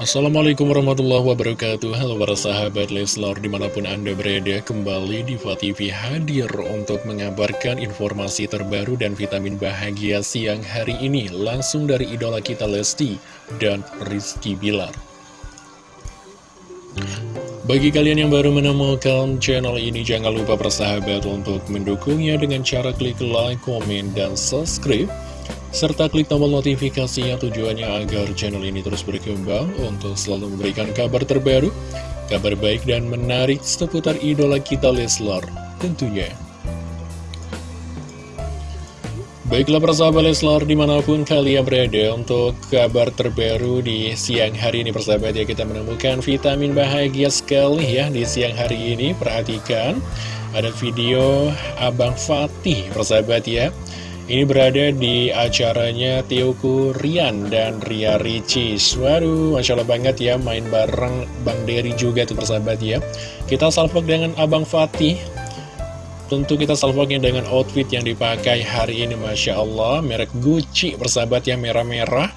Assalamualaikum warahmatullahi wabarakatuh. Halo para sahabat Leslar di mana pun anda berada Kembali di TV hadir untuk mengabarkan informasi terbaru dan vitamin bahagia siang hari ini Langsung dari idola kita Lesti dan Rizky Bilar. Bagi kalian yang baru menemukan channel ini, jangan lupa persahabat untuk mendukungnya dengan cara klik like, komen, dan subscribe serta klik tombol notifikasinya tujuannya agar channel ini terus berkembang untuk selalu memberikan kabar terbaru, kabar baik dan menarik seputar idola kita Leslar tentunya. Baiklah persahabat Leslar di mana pun kalian berada untuk kabar terbaru di siang hari ini persahabat ya kita menemukan vitamin bahagia sekali ya di siang hari ini perhatikan ada video Abang Fatih persahabat ya ini berada di acaranya Tioku Rian dan Ria Ricis Waduh, Masya Allah banget ya main bareng Bang Dery juga tuh persahabat ya. Kita salvok dengan Abang Fatih. Tentu kita salvoknya dengan outfit yang dipakai hari ini Masya Allah. Merek Gucci persahabat ya merah-merah.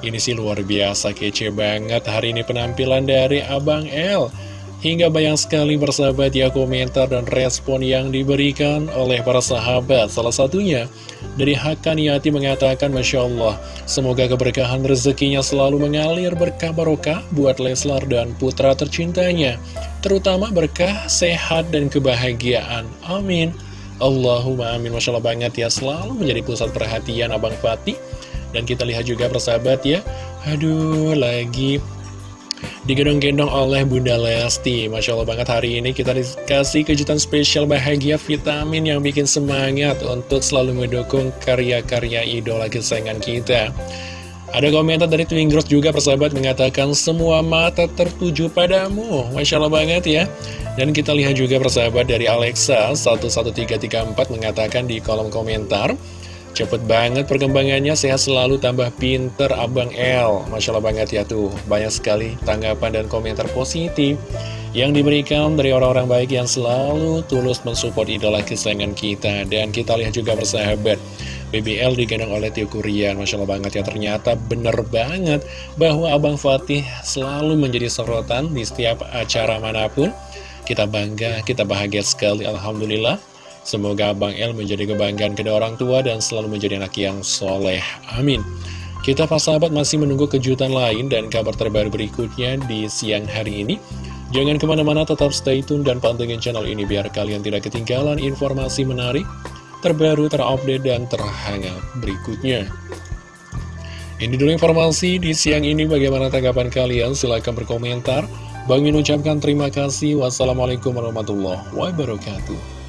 Ini sih luar biasa kece banget. Hari ini penampilan dari Abang L Hingga banyak sekali bersahabat ya komentar dan respon yang diberikan oleh para sahabat. Salah satunya dari Hakaniati mengatakan Masya Allah Semoga keberkahan rezekinya selalu mengalir berkah barokah buat Leslar dan putra tercintanya. Terutama berkah, sehat, dan kebahagiaan. Amin. Allahumma amin. Masya Allah banget ya. Selalu menjadi pusat perhatian Abang Fatih. Dan kita lihat juga persahabat ya. Aduh lagi digendong-gendong oleh Bunda Lesti. Masya Allah banget hari ini kita dikasih kejutan spesial bahagia vitamin yang bikin semangat untuk selalu mendukung karya-karya idola kesayangan kita. Ada komentar dari Twingross juga persahabat mengatakan semua mata tertuju padamu. Masya Allah banget ya. Dan kita lihat juga persahabat dari Alexa 11334 mengatakan di kolom komentar Cepet banget perkembangannya, sehat selalu, tambah pinter Abang L. Masya Allah banget ya tuh, banyak sekali tanggapan dan komentar positif yang diberikan dari orang-orang baik yang selalu tulus mensupport idola kesayangan kita. Dan kita lihat juga bersahabat, BBL digendong oleh Tio Kurian. Masya Allah banget ya, ternyata bener banget bahwa Abang Fatih selalu menjadi sorotan di setiap acara mana pun. Kita bangga, kita bahagia sekali, Alhamdulillah. Semoga Abang El menjadi kebanggaan kedua orang tua dan selalu menjadi anak yang soleh. Amin. Kita pas sahabat masih menunggu kejutan lain dan kabar terbaru berikutnya di siang hari ini. Jangan ke mana-mana tetap stay tune dan pantengin channel ini biar kalian tidak ketinggalan informasi menarik, terbaru, terupdate, dan terhangat berikutnya. Ini dulu informasi di siang ini bagaimana tanggapan kalian silahkan berkomentar. Bang Min ucapkan terima kasih. Wassalamualaikum warahmatullahi wabarakatuh.